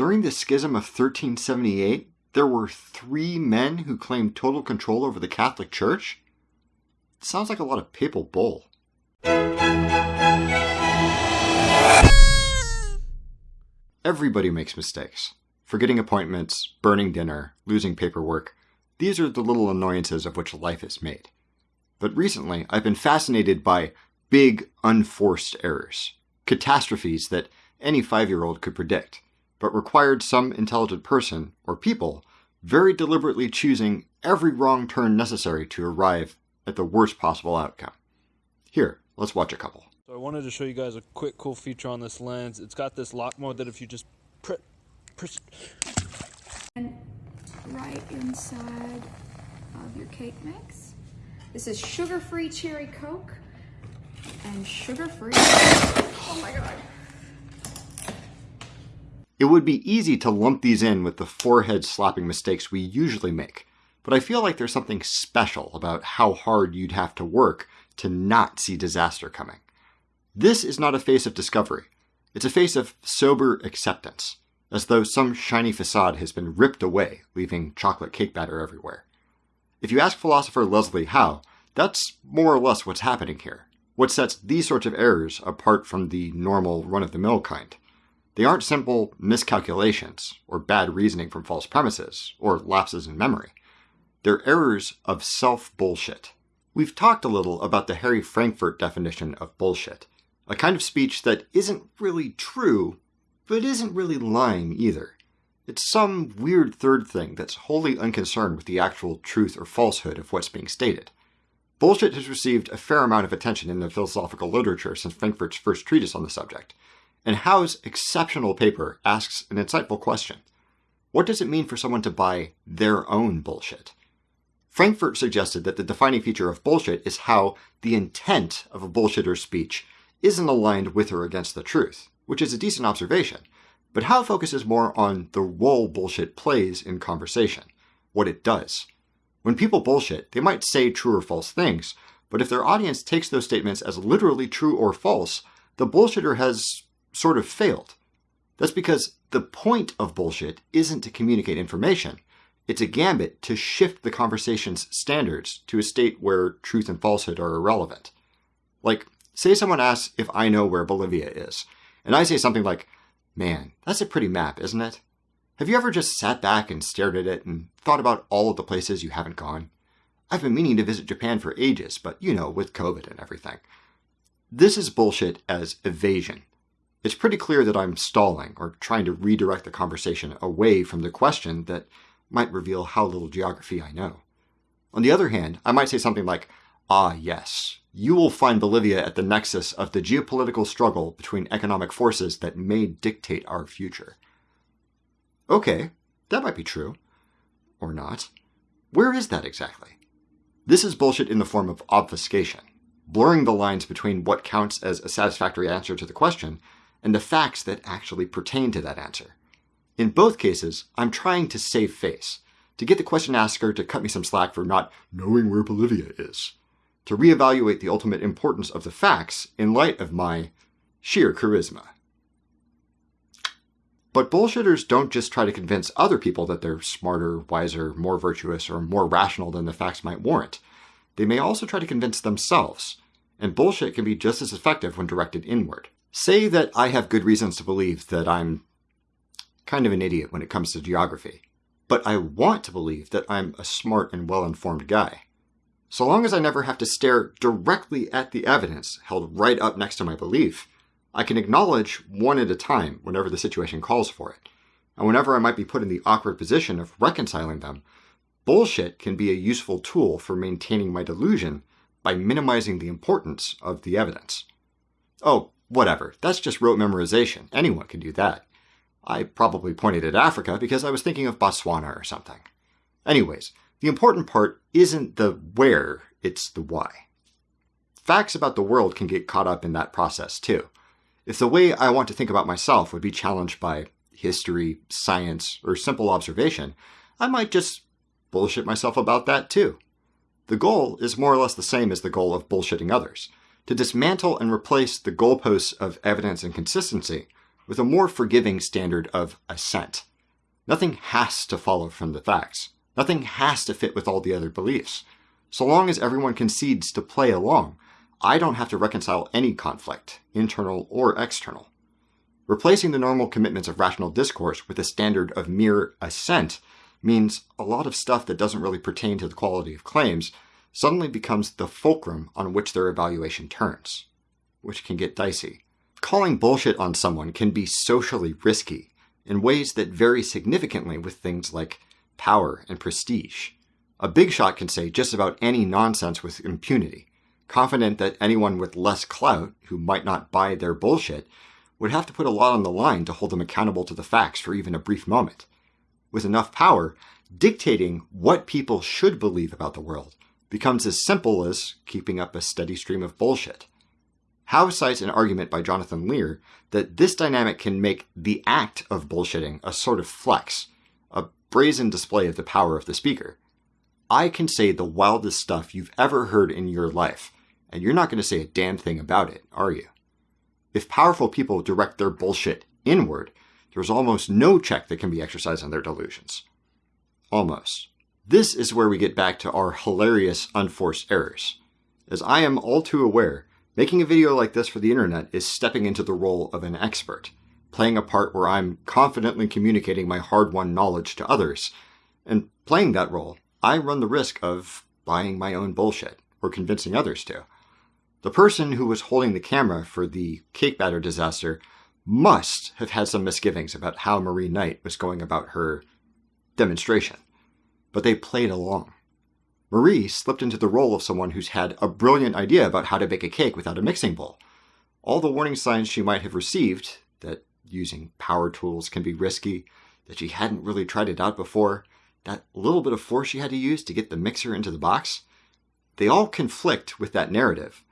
During the Schism of 1378, there were three men who claimed total control over the Catholic Church? Sounds like a lot of papal bull. Everybody makes mistakes. Forgetting appointments, burning dinner, losing paperwork. These are the little annoyances of which life is made. But recently, I've been fascinated by big, unforced errors. Catastrophes that any five year old could predict, but required some intelligent person, or people, very deliberately choosing every wrong turn necessary to arrive at the worst possible outcome. Here, let's watch a couple. So I wanted to show you guys a quick cool feature on this lens. It's got this lock mode that if you just press, press And right inside of your cake mix. This is sugar-free cherry Coke and sugar-free. Oh my god. It would be easy to lump these in with the forehead slapping mistakes we usually make, but I feel like there's something special about how hard you'd have to work to not see disaster coming. This is not a face of discovery. It's a face of sober acceptance, as though some shiny facade has been ripped away, leaving chocolate cake batter everywhere. If you ask philosopher Leslie Howe, that's more or less what's happening here. What sets these sorts of errors apart from the normal run-of-the-mill kind. They aren't simple miscalculations, or bad reasoning from false premises, or lapses in memory. They're errors of self-bullshit. We've talked a little about the Harry Frankfurt definition of bullshit, a kind of speech that isn't really true, but isn't really lying either. It's some weird third thing that's wholly unconcerned with the actual truth or falsehood of what's being stated. Bullshit has received a fair amount of attention in the philosophical literature since Frankfurt's first treatise on the subject, and Howe's exceptional paper asks an insightful question. What does it mean for someone to buy their own bullshit? Frankfurt suggested that the defining feature of bullshit is how the intent of a bullshitter's speech isn't aligned with or against the truth, which is a decent observation. But Howe focuses more on the role bullshit plays in conversation, what it does. When people bullshit, they might say true or false things, but if their audience takes those statements as literally true or false, the bullshitter has sort of failed. That's because the point of bullshit isn't to communicate information. It's a gambit to shift the conversation's standards to a state where truth and falsehood are irrelevant. Like, say someone asks if I know where Bolivia is, and I say something like, Man, that's a pretty map, isn't it? Have you ever just sat back and stared at it and thought about all of the places you haven't gone? I've been meaning to visit Japan for ages, but you know, with COVID and everything. This is bullshit as evasion. It's pretty clear that I'm stalling or trying to redirect the conversation away from the question that might reveal how little geography I know. On the other hand, I might say something like, Ah, yes, you will find Bolivia at the nexus of the geopolitical struggle between economic forces that may dictate our future. Okay, that might be true. Or not. Where is that exactly? This is bullshit in the form of obfuscation, blurring the lines between what counts as a satisfactory answer to the question and the facts that actually pertain to that answer. In both cases, I'm trying to save face, to get the question asker to cut me some slack for not knowing where Bolivia is, to reevaluate the ultimate importance of the facts in light of my sheer charisma. But bullshitters don't just try to convince other people that they're smarter, wiser, more virtuous, or more rational than the facts might warrant. They may also try to convince themselves, and bullshit can be just as effective when directed inward. Say that I have good reasons to believe that I'm kind of an idiot when it comes to geography, but I want to believe that I'm a smart and well-informed guy. So long as I never have to stare directly at the evidence held right up next to my belief, I can acknowledge one at a time whenever the situation calls for it. And whenever I might be put in the awkward position of reconciling them, bullshit can be a useful tool for maintaining my delusion by minimizing the importance of the evidence. Oh, whatever, that's just rote memorization. Anyone can do that. I probably pointed at Africa because I was thinking of Botswana or something. Anyways, the important part isn't the where, it's the why. Facts about the world can get caught up in that process too. If the way I want to think about myself would be challenged by history, science, or simple observation, I might just bullshit myself about that too. The goal is more or less the same as the goal of bullshitting others to dismantle and replace the goalposts of evidence and consistency with a more forgiving standard of assent. Nothing has to follow from the facts. Nothing has to fit with all the other beliefs. So long as everyone concedes to play along, I don't have to reconcile any conflict, internal or external. Replacing the normal commitments of rational discourse with a standard of mere assent means a lot of stuff that doesn't really pertain to the quality of claims suddenly becomes the fulcrum on which their evaluation turns, which can get dicey. Calling bullshit on someone can be socially risky in ways that vary significantly with things like power and prestige. A big shot can say just about any nonsense with impunity, confident that anyone with less clout, who might not buy their bullshit, would have to put a lot on the line to hold them accountable to the facts for even a brief moment. With enough power, dictating what people should believe about the world becomes as simple as keeping up a steady stream of bullshit. Howe cites an argument by Jonathan Lear that this dynamic can make the act of bullshitting a sort of flex, a brazen display of the power of the speaker. I can say the wildest stuff you've ever heard in your life, and you're not going to say a damn thing about it, are you? If powerful people direct their bullshit inward, there's almost no check that can be exercised on their delusions. Almost. This is where we get back to our hilarious unforced errors. As I am all too aware, making a video like this for the internet is stepping into the role of an expert, playing a part where I'm confidently communicating my hard-won knowledge to others. And playing that role, I run the risk of buying my own bullshit, or convincing others to. The person who was holding the camera for the cake batter disaster must have had some misgivings about how Marie Knight was going about her demonstration but they played along. Marie slipped into the role of someone who's had a brilliant idea about how to bake a cake without a mixing bowl. All the warning signs she might have received that using power tools can be risky, that she hadn't really tried it out before, that little bit of force she had to use to get the mixer into the box, they all conflict with that narrative.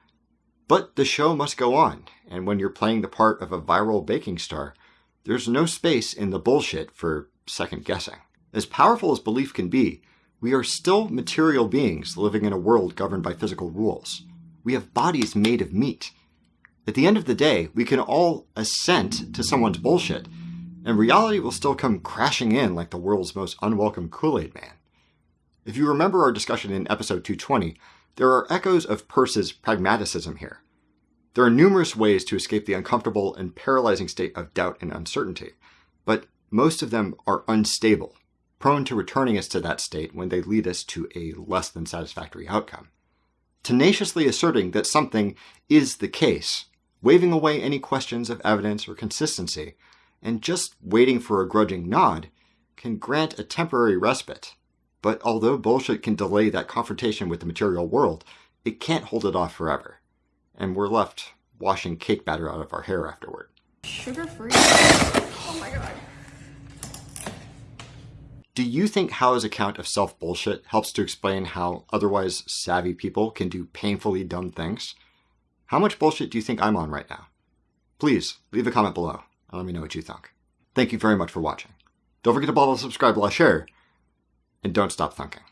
But the show must go on, and when you're playing the part of a viral baking star, there's no space in the bullshit for second guessing. As powerful as belief can be, we are still material beings living in a world governed by physical rules. We have bodies made of meat. At the end of the day, we can all assent to someone's bullshit, and reality will still come crashing in like the world's most unwelcome Kool-Aid man. If you remember our discussion in episode 220, there are echoes of Peirce's pragmaticism here. There are numerous ways to escape the uncomfortable and paralyzing state of doubt and uncertainty, but most of them are unstable prone to returning us to that state when they lead us to a less than satisfactory outcome. Tenaciously asserting that something is the case, waving away any questions of evidence or consistency, and just waiting for a grudging nod can grant a temporary respite. But although bullshit can delay that confrontation with the material world, it can't hold it off forever. And we're left washing cake batter out of our hair afterward. Sugar free. Oh my god. Do you think Howe's account of self bullshit helps to explain how otherwise savvy people can do painfully dumb things? How much bullshit do you think I'm on right now? Please leave a comment below and let me know what you think. Thank you very much for watching. Don't forget to bottle, subscribe, like, share, and don't stop thunking.